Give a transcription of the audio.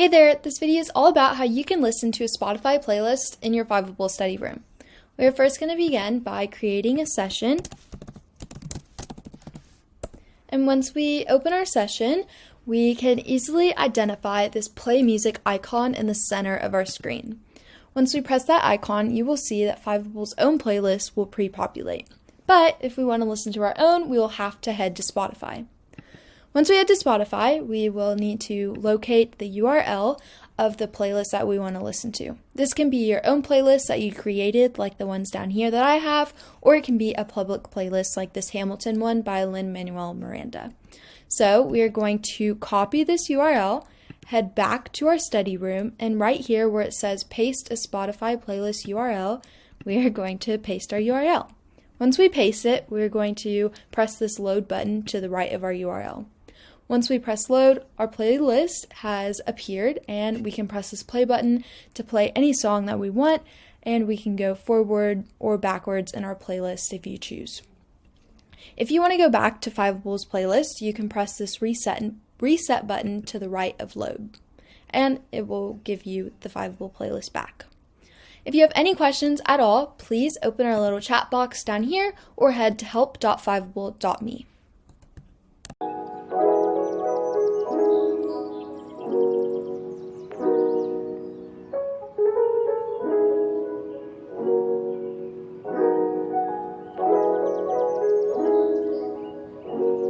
Hey there, this video is all about how you can listen to a Spotify playlist in your Fiveable study room. We're first going to begin by creating a session. And once we open our session, we can easily identify this play music icon in the center of our screen. Once we press that icon, you will see that Fiveable's own playlist will pre-populate. But if we want to listen to our own, we will have to head to Spotify. Once we head to Spotify, we will need to locate the URL of the playlist that we want to listen to. This can be your own playlist that you created, like the ones down here that I have, or it can be a public playlist like this Hamilton one by Lin-Manuel Miranda. So we are going to copy this URL, head back to our study room, and right here where it says paste a Spotify playlist URL, we are going to paste our URL. Once we paste it, we're going to press this load button to the right of our URL. Once we press load, our playlist has appeared and we can press this play button to play any song that we want and we can go forward or backwards in our playlist if you choose. If you want to go back to Fiveable's playlist, you can press this reset reset button to the right of load and it will give you the Fiveable playlist back. If you have any questions at all, please open our little chat box down here or head to help.fiveable.me.